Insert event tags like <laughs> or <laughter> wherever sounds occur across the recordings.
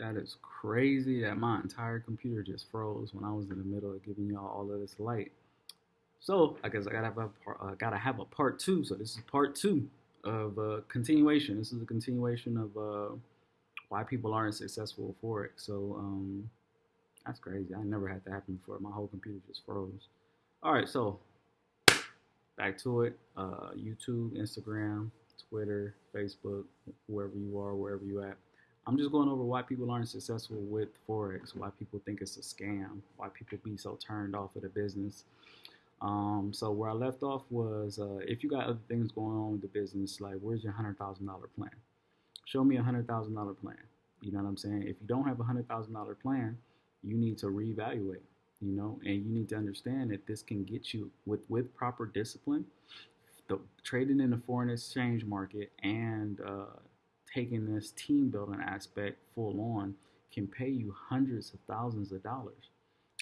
That is crazy that my entire computer just froze when I was in the middle of giving y'all all of this light. So I guess I gotta have a part, uh, gotta have a part two. So this is part two of uh, continuation. This is a continuation of uh, why people aren't successful Forex. So um, that's crazy. I never had that happen before. My whole computer just froze. All right, so back to it. Uh, YouTube, Instagram, Twitter, Facebook, whoever you are, wherever you at. I'm just going over why people aren't successful with Forex, why people think it's a scam, why people be so turned off of the business. Um, so where I left off was uh, if you got other things going on with the business, like where's your hundred thousand dollar plan? Show me a hundred thousand dollar plan. You know what I'm saying? If you don't have a hundred thousand dollar plan, you need to reevaluate. You know, and you need to understand that this can get you with with proper discipline, the trading in the foreign exchange market and uh, taking this team building aspect full on can pay you hundreds of thousands of dollars.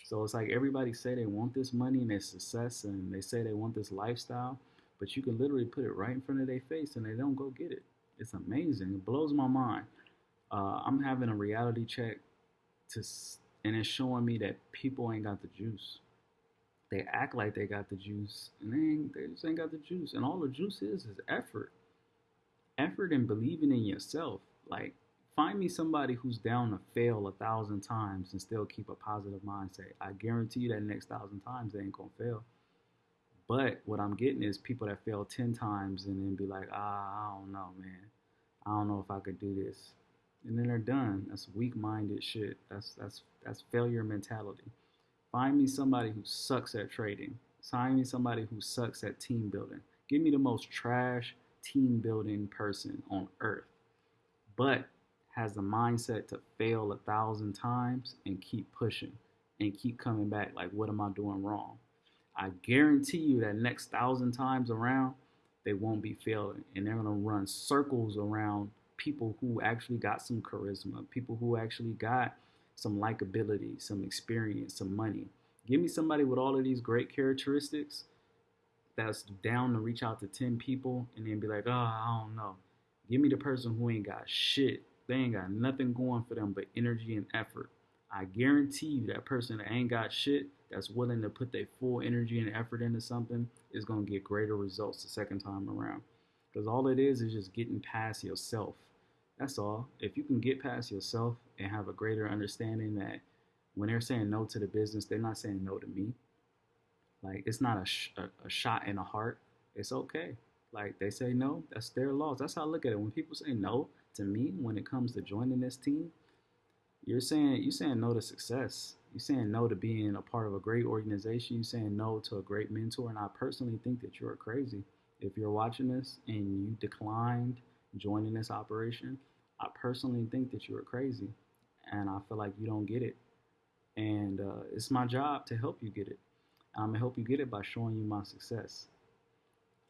So it's like everybody say they want this money and their success and they say they want this lifestyle, but you can literally put it right in front of their face and they don't go get it. It's amazing. It blows my mind. Uh, I'm having a reality check to, and it's showing me that people ain't got the juice. They act like they got the juice, and they ain't, they just ain't got the juice. And all the juice is is effort, effort and believing in yourself. Like find me somebody who's down to fail a thousand times and still keep a positive mindset. I guarantee you that next thousand times they ain't gonna fail. But what I'm getting is people that fail ten times and then be like, ah, I don't know, man. I don't know if I could do this. And then they're done. That's weak-minded shit. That's that's that's failure mentality. Find me somebody who sucks at trading. Find me somebody who sucks at team building. Give me the most trash team building person on earth. But has the mindset to fail a thousand times and keep pushing and keep coming back like what am i doing wrong i guarantee you that next thousand times around they won't be failing and they're going to run circles around people who actually got some charisma people who actually got some likability some experience some money give me somebody with all of these great characteristics that's down to reach out to 10 people and then be like oh i don't know give me the person who ain't got shit they ain't got nothing going for them but energy and effort. I guarantee you that person that ain't got shit that's willing to put their full energy and effort into something is going to get greater results the second time around. Because all it is is just getting past yourself. That's all. If you can get past yourself and have a greater understanding that when they're saying no to the business, they're not saying no to me. Like it's not a, sh- a, shot in the heart. It's okay. Like they say no, that's their loss. That's how I look at it. When people say no, to me when it comes to joining this team, you're saying you're saying no to success. You're saying no to being a part of a great organization. You're saying no to a great mentor. And I personally think that you're crazy. If you're watching this and you declined joining this operation, I personally think that you're crazy. And I feel like you don't get it. And uh, it's my job to help you get it. I'm gonna help you get it by showing you my success.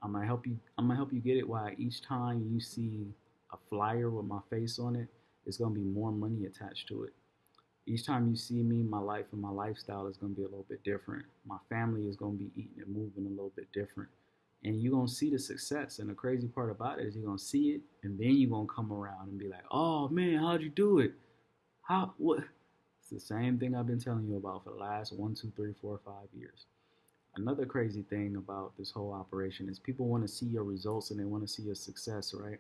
I'm gonna help you. I'm gonna help you get it. Why each time you see a flyer with my face on it, it's to be more money attached to it. Each time you see me, my life and my lifestyle is to be a little bit different. My family is to be eating and moving a little bit different. And you're to see the success. And the crazy part about it is you're to see it, and then you're to come around and be like, oh man, how'd you do it? How, what? It's the same thing I've been telling you about for the last one, two, three, four, five years. Another crazy thing about this whole operation is people want to see your results and they want to see your success, right?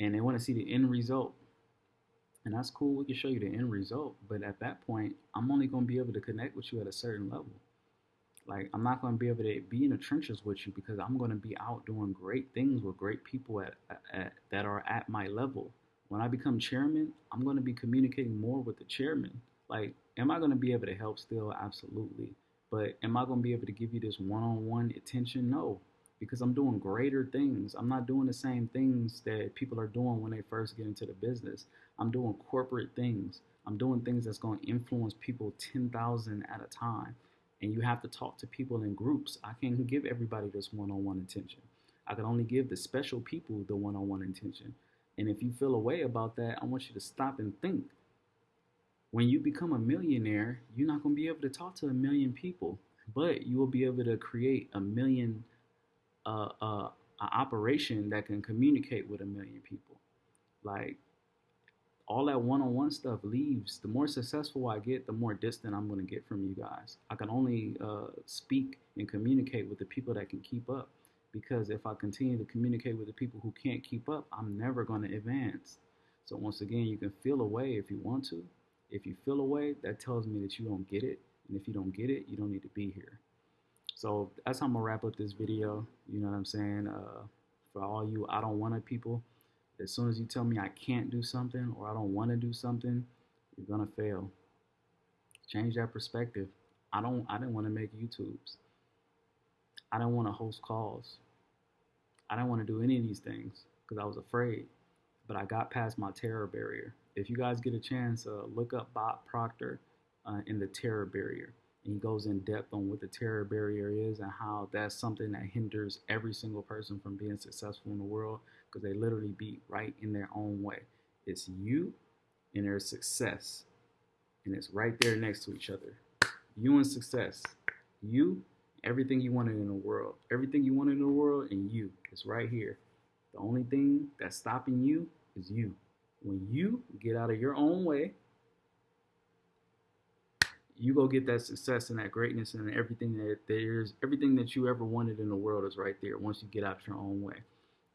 and they want to see the end result. And that's cool. We can show you the end result. But at that point, I'm only going to be able to connect with you at a certain level. Like, I'm not going to be able to be in the trenches with you because I'm going to be out doing great things with great people at, at, that are at my level. When I become chairman, I'm going to be communicating more with the chairman. Like, am I going to be able to help still? Absolutely. But am I going to be able to give you this one on one attention? No because I'm doing greater things. I'm not doing the same things that people are doing when they first get into the business. I'm doing corporate things. I'm doing things that's going to influence people 10,000 at a time. And you have to talk to people in groups. I can't <laughs> give everybody this one on one attention. I can only give the special people the one on one attention. And if you feel a way about that, I want you to stop and think. When you become a millionaire, you're not going to be able to talk to a million people, but you will be able to create a million a, a, operation that can communicate with a million people. Like all that one-on-one stuff leaves. The more successful I get, the more distant I'm going to get from you guys. I can only uh, speak and communicate with the people that can keep up. Because if I continue to communicate with the people who can't keep up, I'm never going to advance. So once again, you can feel away if you want to. If you feel away, that tells me that you don't get it. And if you don't get it, you don't need to be here. So that's how I'm gonna wrap up this video. You know what I'm saying? Uh, for all you I don't want to people, as soon as you tell me I can't do something or I don't want to do something, you're gonna fail. Change that perspective. I don't. I didn't want to make YouTubes. I didn't want to host calls. I didn't want to do any of these things because I was afraid. But I got past my terror barrier. If you guys get a chance, uh, look up Bob Proctor uh, in the terror barrier. And he goes in depth on what the terror barrier is and how that's something that hinders every single person from being successful in the world because they literally be right in their own way. It's you and their success. And it's right there next to each other. You and success. You, everything you wanted in the world. Everything you wanted in the world and you. It's right here. The only thing that's stopping you is you. When you get out of your own way, you go get that success and that greatness and everything that there's everything that you ever wanted in the world is right there once you get out your own way.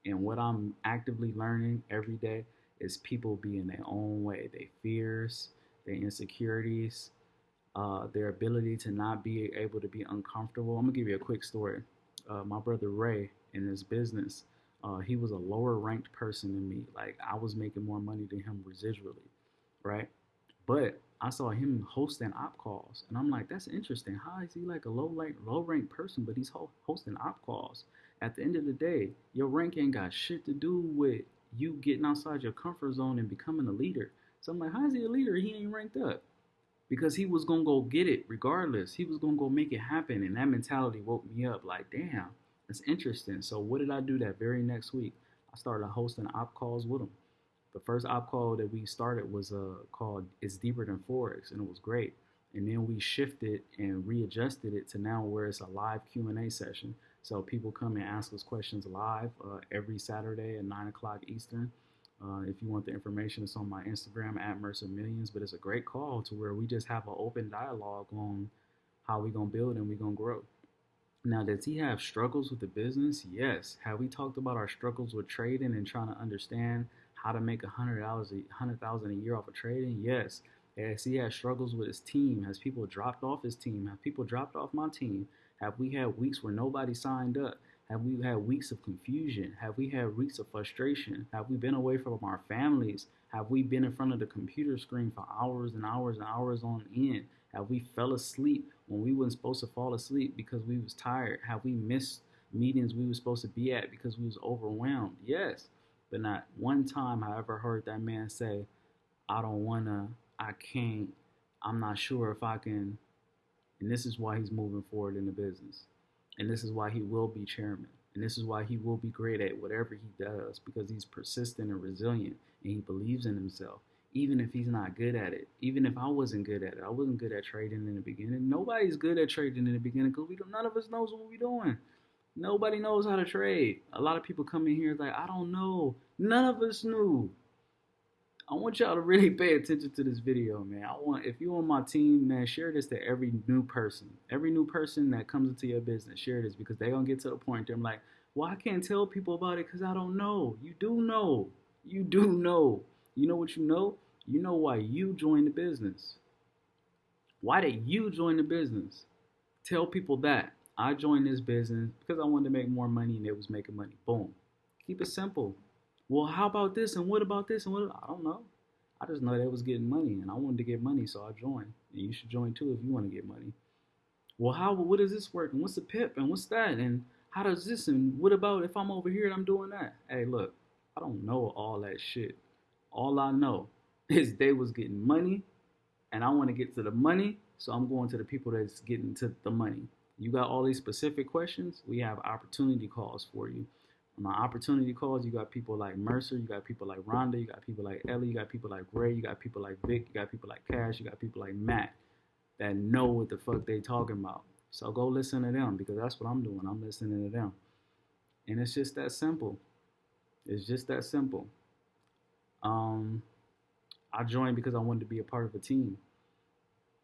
And what I'm actively learning every day is people being their own way, their fears, their insecurities, uh, their ability to not be able to be uncomfortable. I'm gonna give you a quick story. Uh, my brother Ray in his business, uh, he was a lower ranked person than me. Like I was making more money than him residually, right? But I saw him hosting op calls, and I'm like, that's interesting. How is he like a low like low ranked person, but he's ho- hosting op calls? At the end of the day, your rank ain't got shit to do with you getting outside your comfort zone and becoming a leader. So I'm like, how is he a leader? He ain't ranked up because he was gonna go get it regardless. He was gonna go make it happen, and that mentality woke me up. Like, damn, that's interesting. So what did I do that very next week? I started hosting op calls with them. the first op call that we started was uh, called "It's Deeper Than Forex," and it was great. And then we shifted and readjusted it to now where it's a live Q and A session. So people come and ask us questions live uh, every Saturday at nine o'clock Eastern. Uh, if you want the information, it's on my Instagram at Mercer Millions. But it's a great call to where we just have an open dialogue on how we're gonna build and we're gonna grow. Now, does he have struggles with the business? Yes. Have we talked about our struggles with trading and trying to understand how to make a hundred dollars, a hundred thousand a year off of trading? Yes. Has he had struggles with his team? Has people dropped off his team? Have people dropped off my team? Have we had weeks where nobody signed up? Have we had weeks of confusion? Have we had weeks of frustration? Have we been away from our families? Have we been in front of the computer screen for hours and hours and hours on end? Have we fell asleep when we weren't supposed to fall asleep because we was tired? Have we missed meetings we were supposed to be at because we was overwhelmed? Yes. But not one time I ever heard that man say, I don't wanna, I can't, I'm not sure if I can. And this is why he's moving forward in the business. And this is why he will be chairman. And this is why he will be great at whatever he does because he's persistent and resilient and he believes in himself. Even if he's not good at it, even if I wasn't good at it, I wasn't good at trading in the beginning. Nobody's good at trading in the beginning because we don't, none of us knows what we're doing. Nobody knows how to trade. A lot of people come in here like, I don't know. None of us knew. I want y'all to really pay attention to this video, man. I want if you're on my team, man, share this to every new person. Every new person that comes into your business, share this because they're gonna get to the point they're like, well, I can't tell people about it because I don't know. You do know. You do know. You know what you know? You know why you joined the business. Why did you join the business? Tell people that. I joined this business because I wanted to make more money and it was making money. Boom. Keep it simple. Well, how about this and what about this and what? I don't know. I just know they was getting money and I wanted to get money, so I joined. And you should join too if you want to get money. Well, how? What does this work? And what's the pip? And what's that? And how does this? And what about if I'm over here and I'm doing that? Hey, look, I don't know all that shit. All I know is they was getting money, and I want to get to the money, so I'm going to the people that's getting to the money. You got all these specific questions, we have opportunity calls for you. On my opportunity calls, you got people like Mercer, you got people like Rhonda, you got people like Ellie, you got people like Ray, you got people like Vic, you got people like Cash, you got people like Matt that know what the fuck they talking about. So go listen to them because that's what I'm doing. I'm listening to them. And it's just that simple. It's just that simple. Um, I joined because I wanted to be a part of a team.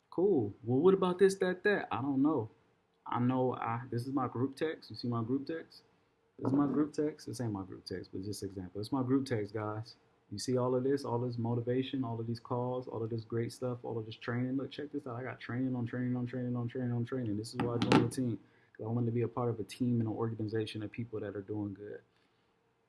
Cool. Well, what about this, that, that? I don't know. I know I this is my group text. You see my group text? This is my group text. This ain't my group text, but just example. It's my group text, guys. You see all of this, all this motivation, all of these calls, all of this great stuff, all of this training. Look, check this out. I got training on training on training on training on training. This is why I joined the team. Because I wanted to be a part of a team and an organization of people that are doing good.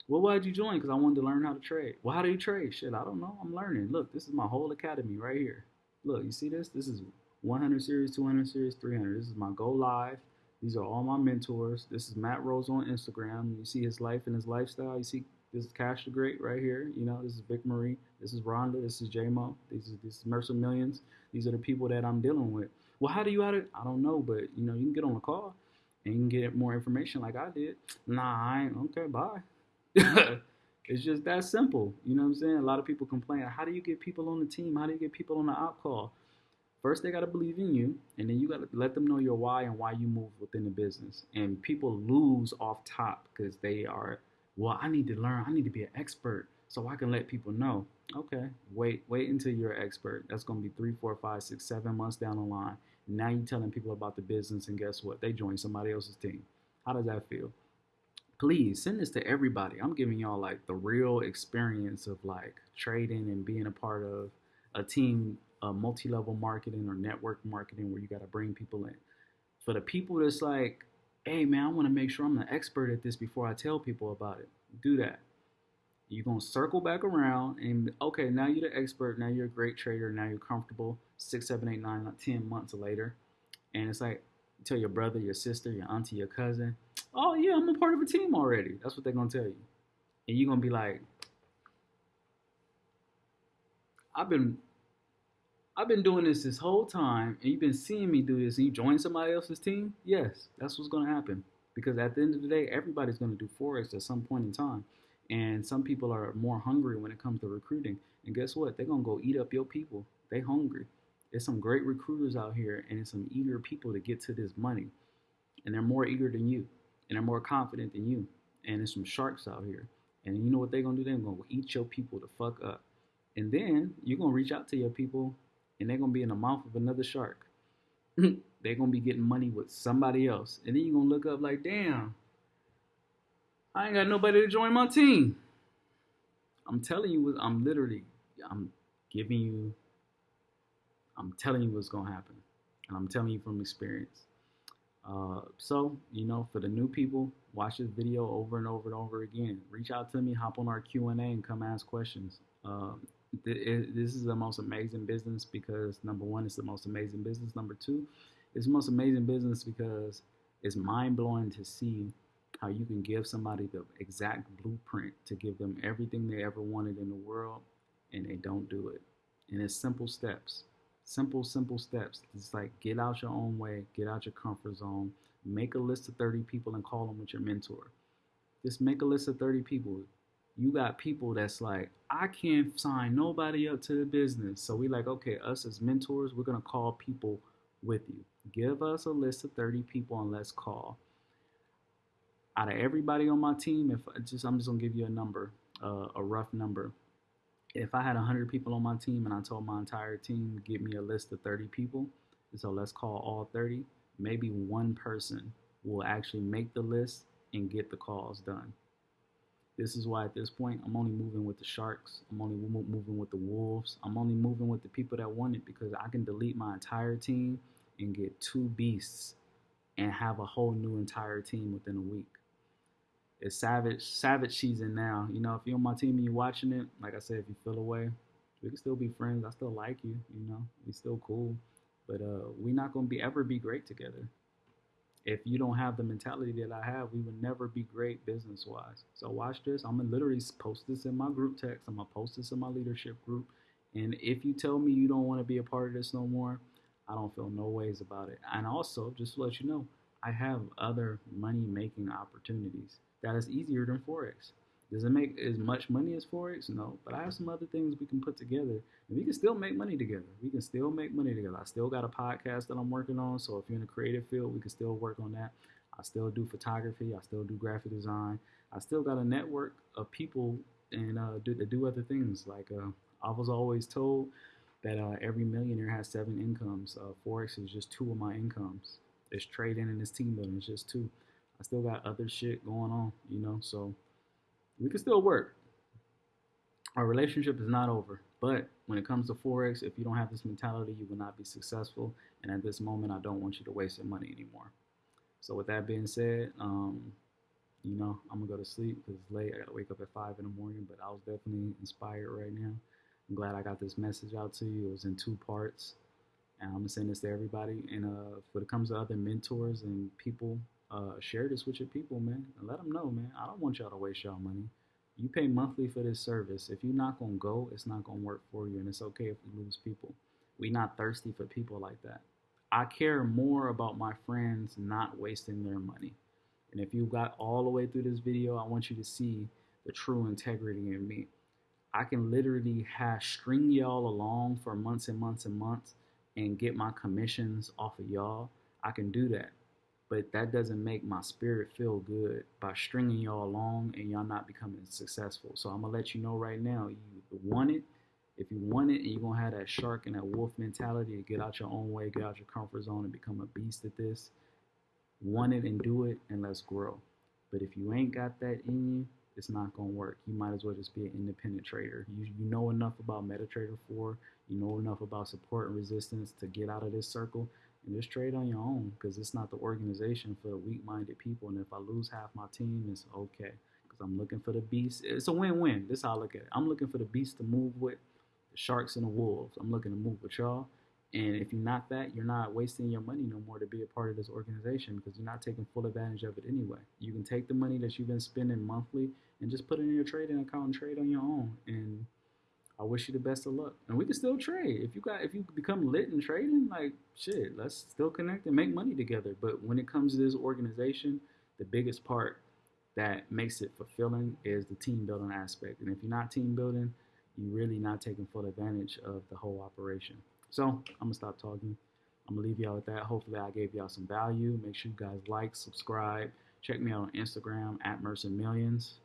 Well, why did you join? Because I wanted to learn how to trade. Well, how do you trade? Shit, I don't know. I'm learning. Look, this is my whole academy right here. Look, you see this? This is 100 series, 200 series, 300. This is my Go Live. These are all my mentors. This is Matt Rose on Instagram. You see his life and his lifestyle. You see this is Cash the Great right here. You know, this is Vic Marie. This is Rhonda. This is JMO. This is this is Mercer Millions. These are the people that I'm dealing with. Well, how do you out it? I don't know, but you know, you can get on a call and you can get more information like I did. Nah, I ain't okay, bye. <laughs> it's just that simple. You know what I'm saying? A lot of people complain. How do you get people on the team? How do you get people on the op call? First, they got to believe in you, and then you got to let them know your why and why you move within the business. And people lose off top because they are, well, I need to learn. I need to be an expert so I can let people know. Okay, wait, wait until you're an expert. That's going to be three, four, five, six, seven months down the line. Now you're telling people about the business, and guess what? They join somebody else's team. How does that feel? Please send this to everybody. I'm giving y'all like the real experience of like trading and being a part of a team uh, multi-level marketing or network marketing where you got to bring people in. For the people that's like, hey man, I want to make sure I'm the expert at this before I tell people about it. Do that. You're gonna circle back around and okay, now you're the expert. Now you're a great trader. Now you're comfortable. Six, seven, eight, nine, ten months later, and it's like tell your brother, your sister, your auntie, your cousin, oh yeah, I'm a part of a team already. That's what they're gonna tell you, and you're gonna be like, I've been I've been doing this this whole time, and you've been seeing me do this, and you join somebody else's team. Yes, that's what's going to happen. Because at the end of the day, everybody's going to do forex at some point in time, and some people are more hungry when it comes to recruiting. And guess what? They're going to go eat up your people. They hungry. There's some great recruiters out here, and it's some eager people to get to this money, and they're more eager than you, and they're more confident than you. And there's some sharks out here, and you know what they're gonna do? They're gonna eat your people to fuck up, and then you're gonna reach out to your people and they're gonna be in the mouth of another shark. <laughs> they're gonna be getting money with somebody else, and then you're gonna look up like, damn, I ain't got nobody to join my team. I'm telling you, what I'm literally, I'm giving you, I'm telling you what's gonna happen, and I'm telling you from experience. Uh, so, you know, for the new people, watch this video over and over and over again. Reach out to me, hop on our Q&A, and come ask questions. Um, this is the most amazing business because number one, it's the most amazing business. Number two, it's the most amazing business because it's mind blowing to see how you can give somebody the exact blueprint to give them everything they ever wanted in the world and they don't do it. And it's simple steps. Simple, simple steps. It's like get out your own way, get out your comfort zone, make a list of 30 people and call them with your mentor. Just make a list of 30 people you got people that's like, I can't sign nobody up to the business. So we like, okay, us as mentors, we're gonna call people with you. Give us a list of 30 people and let's call. Out of everybody on my team, if I just I'm just gonna give you a number, uh, a rough number. If I had 100 people on my team and I told my entire team give me a list of 30 people, so let's call all 30. Maybe one person will actually make the list and get the calls done. This is why at this point I'm only moving with the Sharks. I'm only moving with the Wolves. I'm only moving with the people that want it because I can delete my entire team and get two beasts and have a whole new entire team within a week. It's savage, savage season now. You know, if you're on my team and you're watching it, like I said, if you feel away, we can still be friends. I still like you. You know, we still cool, but uh, we're not gonna be ever be great together if you don't have the mentality that I have, we would never be great business wise. So watch this. I'm gonna literally post this in my group text. I'm gonna post this in my leadership group. And if you tell me you don't want to be a part of this no more, I don't feel no ways about it. And also, just to let you know, I have other money making opportunities that is easier than Forex. Does it make as much money as Forex? No, but I have some other things we can put together and we can still make money together. We can still make money together. I still got a podcast that I'm working on. So if you're in the creative field, we can still work on that. I still do photography. I still do graphic design. I still got a network of people and uh, do, that do other things like uh, I was always told that uh, every millionaire has seven incomes. Uh, Forex is just two of my incomes. It's trading and it's team building. It's just two. I still got other shit going on, you know, so we can still work. Our relationship is not over. But when it comes to Forex, if you don't have this mentality, you will not be successful. And at this moment, I don't want you to waste your money anymore. So with that being said, um, you know, I'm gonna go to sleep because it's late. I gotta wake up at five in the morning, but I was definitely inspired right now. I'm glad I got this message out to you. It was in two parts. And I'm gonna send this to everybody. And uh, when it comes to other mentors and people, uh, share this with your people, man, and let them know, man. I don't want y'all to waste y'all money. You pay monthly for this service. If you're not gonna go, it's not gonna work for you, and it's okay if we lose people. We not thirsty for people like that. I care more about my friends not wasting their money. And if you got all the way through this video, I want you to see the true integrity in me. I can literally have string y'all along for months and months and months and get my commissions off of y'all. I can do that but that doesn't make my spirit feel good by stringing y'all along and y'all not becoming successful. So I'm gonna let you know right now, you want it. If you want it and you're gonna have that shark and that wolf mentality to get out your own way, get out your comfort zone and become a beast at this, want it and do it and let's grow. But if you ain't got that in you, it's not gonna work. You might as well just be an independent trader. You you know enough about MetaTrader 4, you know enough about support and resistance to get out of this circle and just trade on your own because it's not the organization for the weak-minded people. And if I lose half my team, it's okay because I'm looking for the beast. It's a win-win. This is how I look at it. I'm looking for the beast to move with the sharks and the wolves. I'm looking to move with y'all. And if you're not that, you're not wasting your money no more to be a part of this organization because you're not taking full advantage of it anyway. You can take the money that you've been spending monthly and just put it in your trading account and trade on your own. And I wish you the best of luck. And we can still trade. If you got if you become lit in trading, like shit, let's still connect and make money together. But when it comes to this organization, the biggest part that makes it fulfilling is the team building aspect. And if you're not team building, you're really not taking full advantage of the whole operation. So I'm gonna stop talking. I'm gonna leave y'all with that. Hopefully I gave y'all some value. Make sure you guys like, subscribe. Check me out on Instagram at Mercer Millions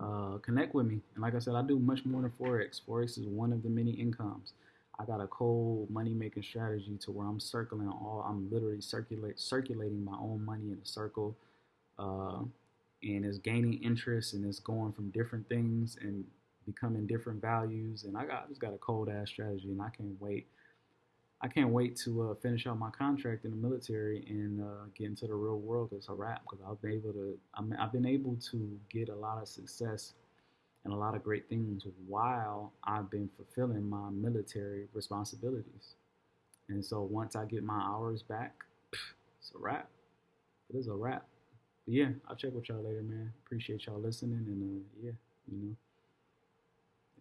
uh, connect with me. And like I said, I do much more than Forex. Forex is one of the many incomes. I got a cold money making strategy to where I'm circling all, I'm literally circulate, circulating my own money in a circle. Uh, and it's gaining interest and it's going from different things and becoming different values. And I got I just got a cold ass strategy and I can't wait I can't wait to uh, finish out my contract in the military and uh, get into the real world. It's a wrap because I've been able to. i have been able to get a lot of success and a lot of great things while I've been fulfilling my military responsibilities. And so once I get my hours back, it's a wrap. It is a wrap. But yeah, I'll check with y'all later, man. Appreciate y'all listening, and uh, yeah, you know.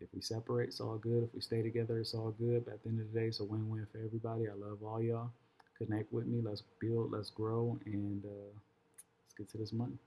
If we separate, it's all good. If we stay together, it's all good. But at the end of the day, it's a win-win for everybody. I love all y'all. Connect with me. Let's build. Let's grow. And uh, let's get to this money.